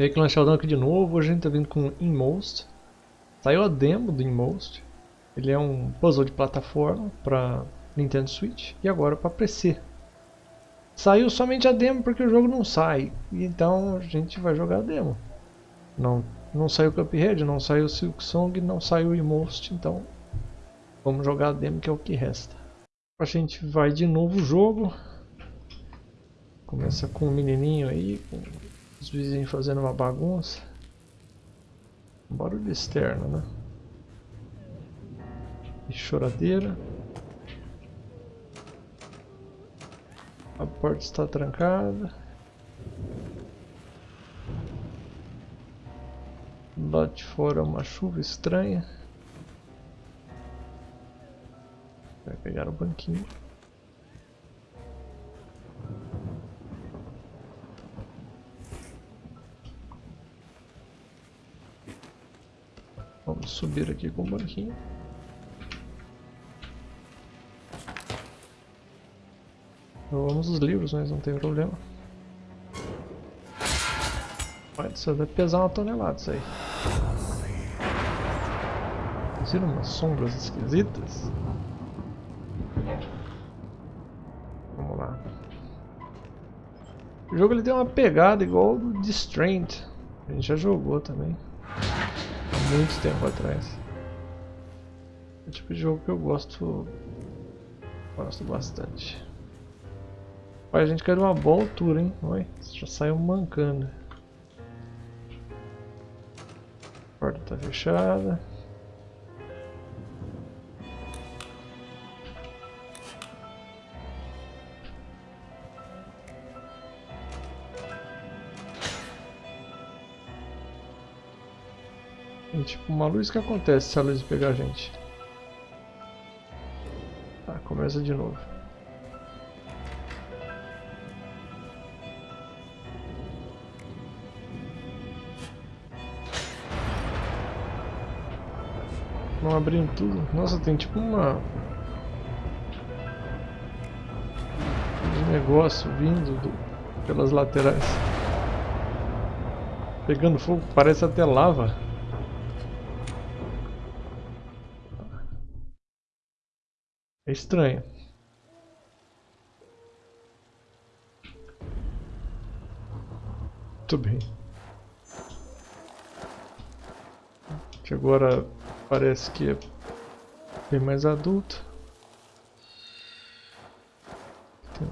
E aí, Clã Sheldon aqui de novo, hoje a gente tá vindo com Inmost. Saiu a demo do Inmost. Ele é um puzzle de plataforma para Nintendo Switch e agora para PC. Saiu somente a demo porque o jogo não sai, então a gente vai jogar a demo. Não, não saiu Cuphead, não saiu Silk Song, não saiu Inmost, então vamos jogar a demo que é o que resta. A gente vai de novo o jogo. Começa com o menininho aí, com os vizinhos fazendo uma bagunça. Um barulho externo, né? E choradeira. A porta está trancada. Lá de fora uma chuva estranha. Vai pegar o banquinho. Subir aqui com o banquinho. Vamos os livros, mas não tem problema. Pode isso deve pesar uma tonelada isso aí. Viram umas sombras esquisitas? Vamos lá. O jogo ele tem uma pegada igual do The Strand. A gente já jogou também muito tempo atrás. É o tipo de jogo que eu gosto gosto bastante. Olha, a gente caiu uma boa altura, hein? Oi, já saiu mancando. A porta tá fechada. É tipo uma luz que acontece se a luz pegar a gente. Tá, começa de novo. Não abrindo tudo. Nossa, tem tipo uma... Um negócio vindo do... pelas laterais. Pegando fogo, parece até lava. É estranho. Muito bem. Que agora parece que é bem mais adulto. Tem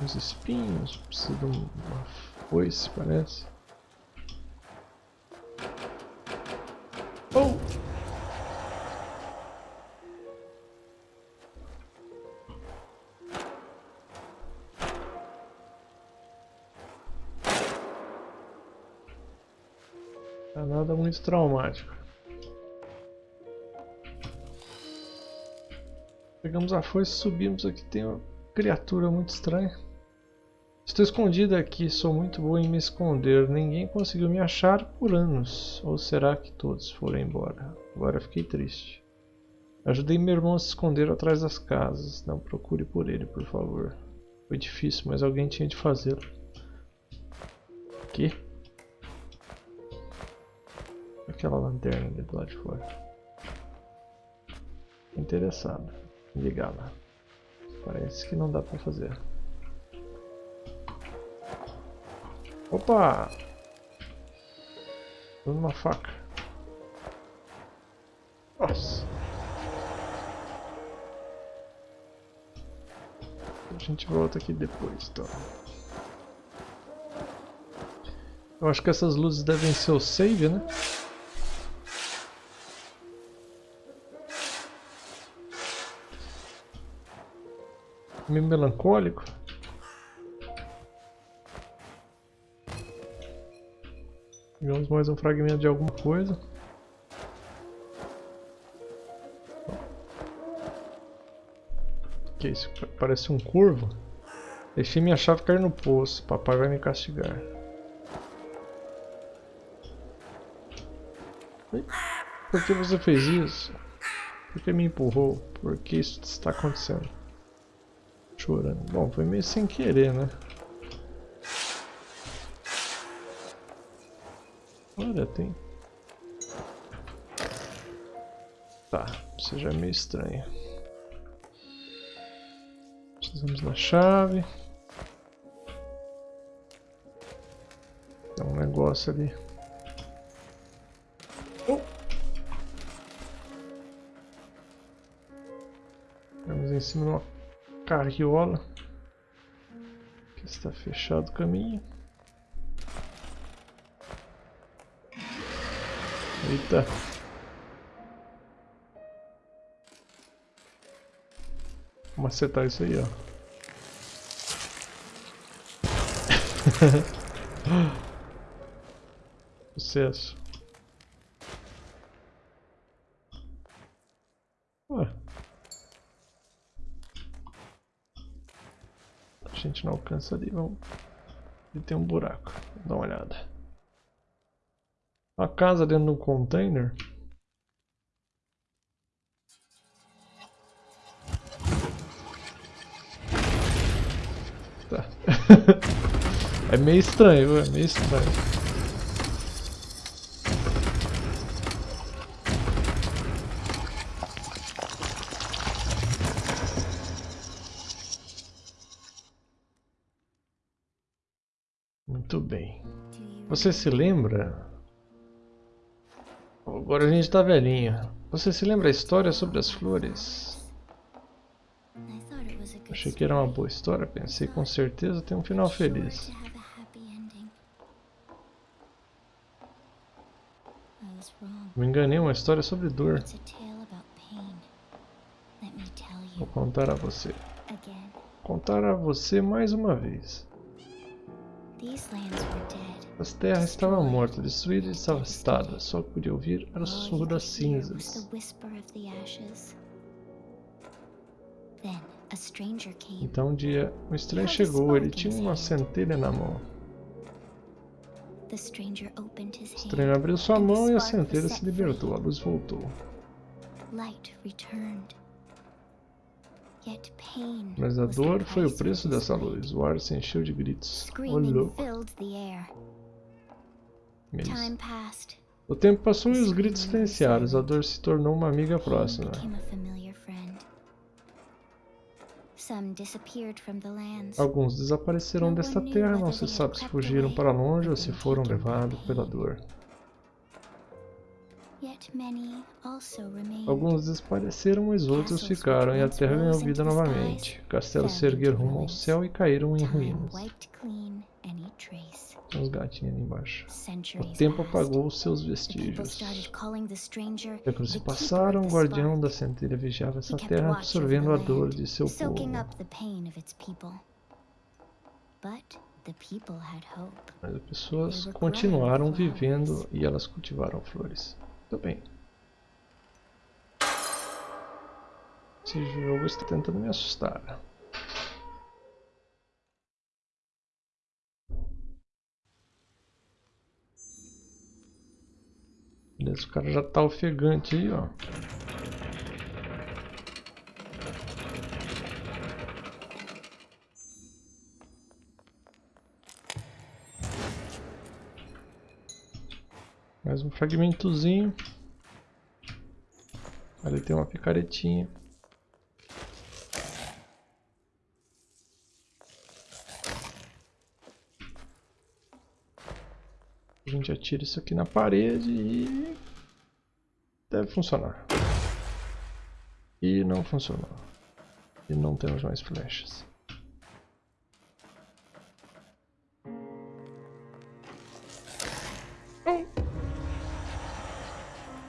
uns espinhos, precisa de uma foice, parece. É nada muito traumático. Pegamos a foice e subimos aqui. Tem uma criatura muito estranha. Estou escondida aqui, sou muito boa em me esconder. Ninguém conseguiu me achar por anos. Ou será que todos foram embora? Agora fiquei triste. Ajudei meu irmão a se esconder atrás das casas. Não procure por ele, por favor. Foi difícil, mas alguém tinha de fazê-lo. Que? Aquela lanterna ali do lado de fora. Interessado. Ligar lá. Parece que não dá pra fazer. Opa! Dando uma faca. Nossa! A gente volta aqui depois, então. Eu acho que essas luzes devem ser o save, né? Meio melancólico. Pegamos mais um fragmento de alguma coisa. Que isso? Parece um curvo. Deixei minha chave cair no poço. Papai vai me castigar. Por que você fez isso? Por que me empurrou? Por que isso está acontecendo? Chorando. Bom, foi meio sem querer, né? Olha, tem. Tá, isso já é meio estranho. Precisamos da chave. Tem um negócio ali. Oh. Estamos em cima de uma carriola. Que está fechado o caminho. Eita. Vamos acertar isso aí, ó. Sucesso. Gente não alcança ali, vamos... Ali tem um buraco, dá uma olhada. A casa dentro de um container. Tá. é meio estranho, é meio estranho. Muito bem. Você se lembra Agora a gente tá velhinho. Você se lembra a história sobre as flores? Achei que era uma boa história, pensei com certeza tem um final feliz. Me enganei, uma história sobre dor. Vou contar a você. Contar a você mais uma vez. As terras estavam mortas, destruídas e devastadas. Só que podia ouvir era o sussurro das cinzas. Então um dia, um estranho chegou. Ele tinha uma centelha na mão. O estranho abriu sua mão e a centelha se libertou. A luz voltou. Mas a dor foi o preço dessa luz. O ar se encheu de gritos. Louco. O tempo passou e os gritos silenciaram. A dor se tornou uma amiga próxima. Alguns desapareceram desta terra, não se sabe se fugiram para longe ou se foram levados pela dor. Alguns desapareceram, mas outros ficaram, e a terra ganhou vida novamente. Castelos se ergueram rumo ao céu e caíram em ruínas. Tem uns gatinhos ali embaixo. O tempo apagou seus vestígios. Séculos se passaram, o guardião da centelha vigiava essa terra, absorvendo a dor de seu povo. Mas as pessoas continuaram vivendo e elas cultivaram flores. Muito bem. Esse jogo está tentando me assustar. Beleza, o cara já tá ofegante aí, ó. Mais um fragmentozinho. Ali tem uma picaretinha. A gente atira isso aqui na parede e deve funcionar. E não funcionou. E não temos mais flechas.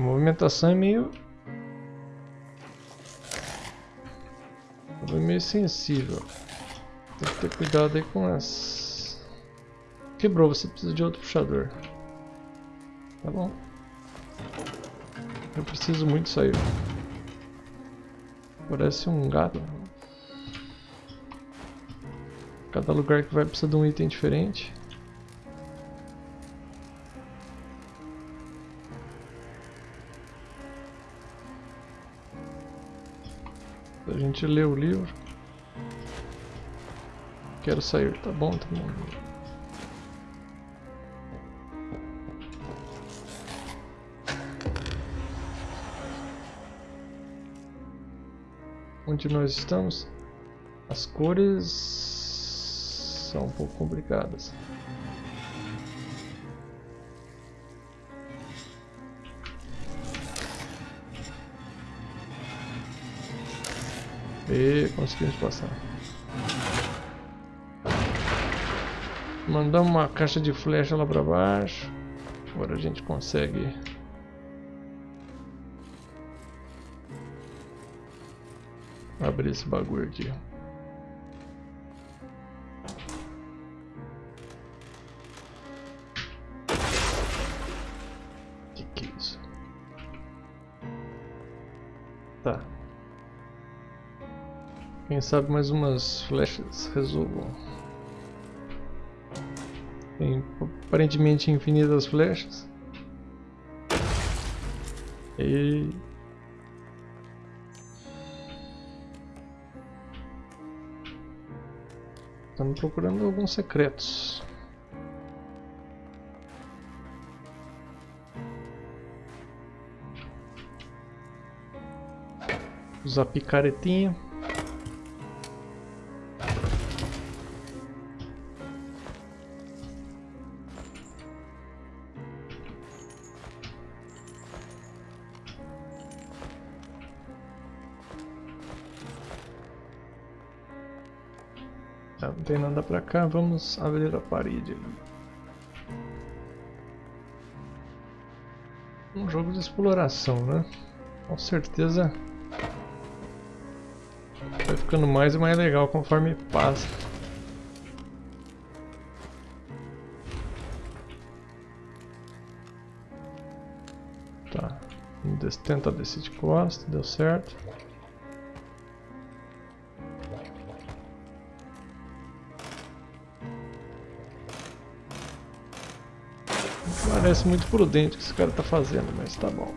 A movimentação é meio... É meio sensível. Tem que ter cuidado aí com as... Quebrou, você precisa de outro puxador. Tá bom. Eu preciso muito sair. Parece um gato. Cada lugar que vai precisa de um item diferente. gente lê o livro. Quero sair, tá bom? Tá bom. Onde nós estamos, as cores são um pouco complicadas. E conseguimos passar. Mandamos uma caixa de flecha lá pra baixo. Agora a gente consegue abrir esse bagulho aqui. Quem sabe mais umas flechas resolvam. Tem aparentemente infinitas flechas. E Estamos procurando alguns secretos. Usar picaretinha. Pra cá, vamos abrir a parede. Um jogo de exploração, né? Com certeza vai ficando mais e mais legal conforme passa. Tá, tenta descer de costa, deu certo. Parece muito prudente o que esse cara tá fazendo, mas tá bom.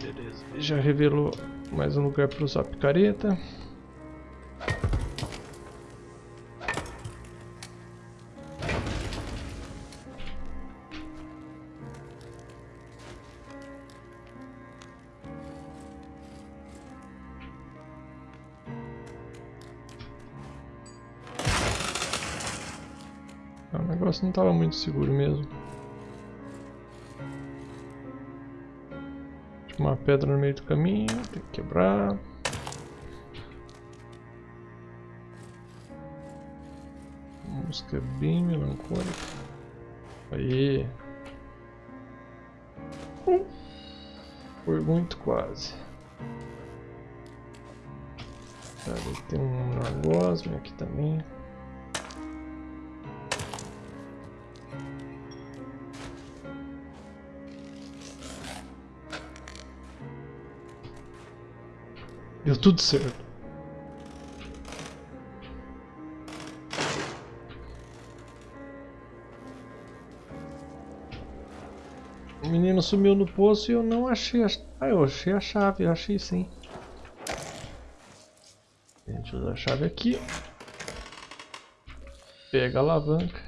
Beleza, já revelou mais um lugar para usar picareta. O negócio não estava muito seguro mesmo. Uma pedra no meio do caminho, tem que quebrar. música bem melancólica. Aí. Foi muito quase. Tem um negócio aqui também. Deu tudo certo. O menino sumiu no poço e eu não achei a... Ah, eu achei a chave, eu achei sim. A gente usa a chave aqui. Pega a alavanca.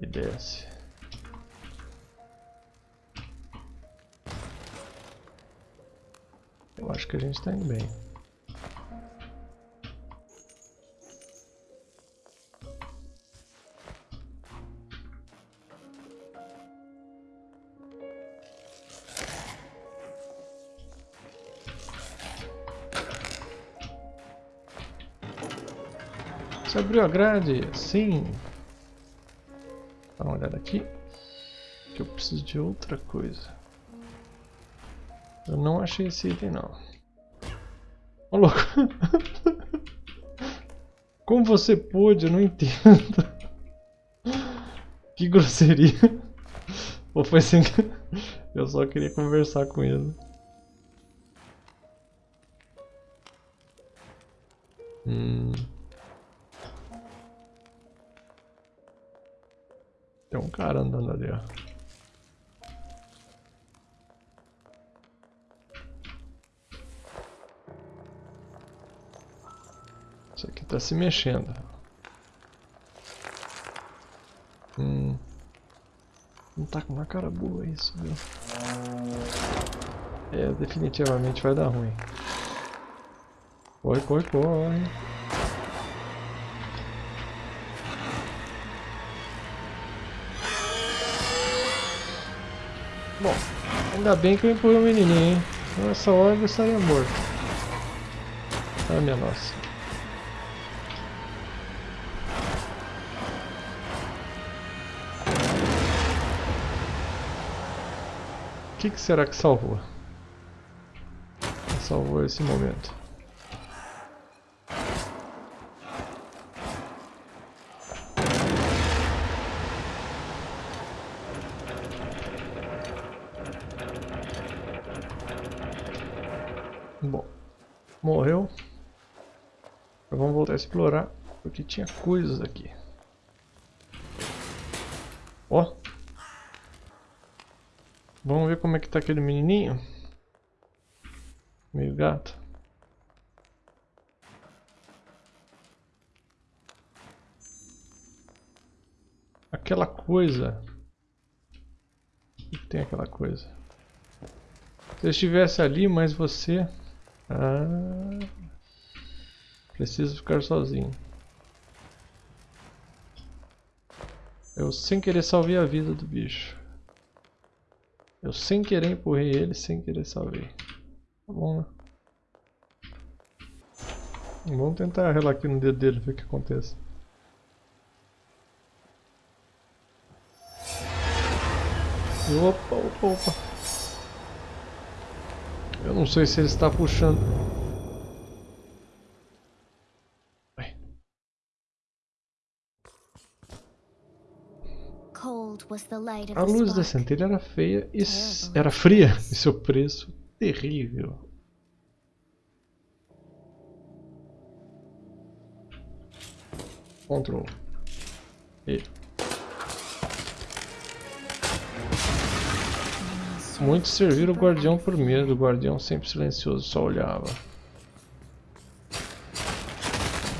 E desce. Eu acho que a gente está indo bem. Você abriu a grade? Sim. Dá uma olhada aqui. Que eu preciso de outra coisa. Eu não achei esse item não. Ô louco. Como você pôde? Eu não entendo. Que grosseria. Ou foi que... Eu só queria conversar com ele. Hum. Tem um cara andando ali, ó. Está se mexendo. Hum. Não tá com uma cara boa isso, viu? É, definitivamente vai dar ruim. Corre, corre, corre. Bom, ainda bem que eu empurrei o menininho, hein? Nessa hora eu estaria morto. Ah, minha nossa. Que, que será que salvou? Salvou esse momento. Bom, morreu. Vamos voltar a explorar, porque tinha coisas aqui. Ó. Vamos ver como é que tá aquele menininho. Meio gato. Aquela coisa. O que tem aquela coisa? Se eu estivesse ali, mas você... Ah, preciso ficar sozinho. Eu sem querer salvei a vida do bicho. Eu sem querer empurrei ele, sem querer salvei. Tá bom, né? Vamos tentar relar aqui no dedo dele, ver o que acontece. Opa, opa, opa. Eu não sei se ele está puxando. A luz da centelha era feia e era fria e seu preço terrível. Control. E. Muitos serviram o guardião por medo, o guardião sempre silencioso, só olhava.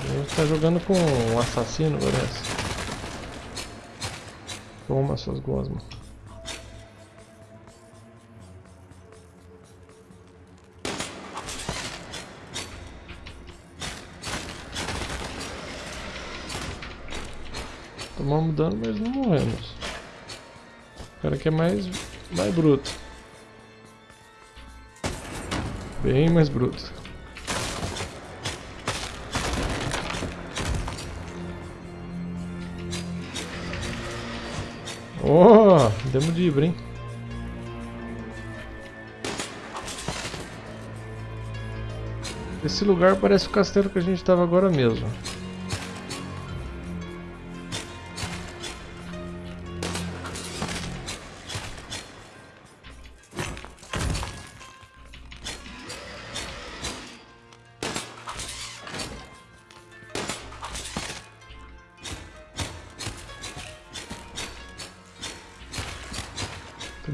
A gente está jogando com um assassino, parece. Toma suas gosmas. Tomamos dano, mas não morremos. O cara que é mais, mais bruto. Bem mais bruto. Oh, demos de ibra, hein? Esse lugar parece o castelo que a gente estava agora mesmo.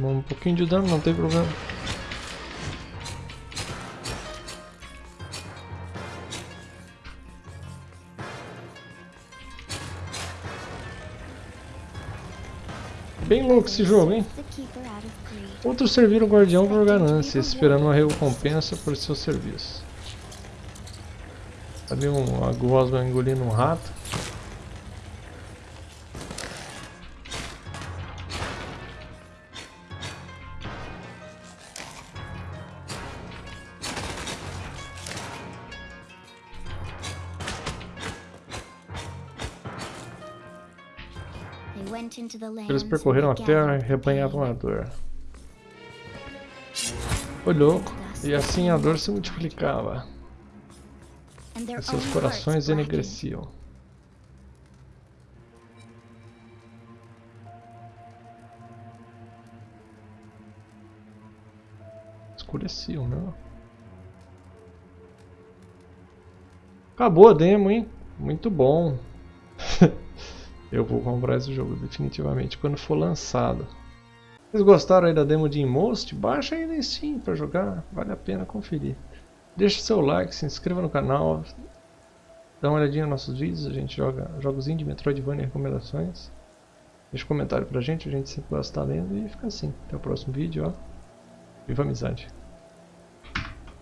Tomou um pouquinho de dano, não tem problema. Bem louco esse jogo, hein? Outros serviram o guardião por ganância, esperando uma recompensa por seu serviço. Ali um, a gosma engolindo um rato. Percorreram a terra e rebanhavam a dor. Foi louco, e assim a dor se multiplicava. E seus corações enegreciam. Escureciam, não? Acabou a demo, hein? Muito bom. Eu vou comprar esse jogo definitivamente quando for lançado. Vocês gostaram aí da demo de Inmost? Baixa aí na Steam para jogar, vale a pena conferir. Deixe seu like, se inscreva no canal, dá uma olhadinha nos nossos vídeos, a gente joga jogos indie, Metroidvania e recomendações. Deixa um comentário pra gente, a gente sempre gosta de estar lendo e fica assim. Até o próximo vídeo, ó. Viva a amizade!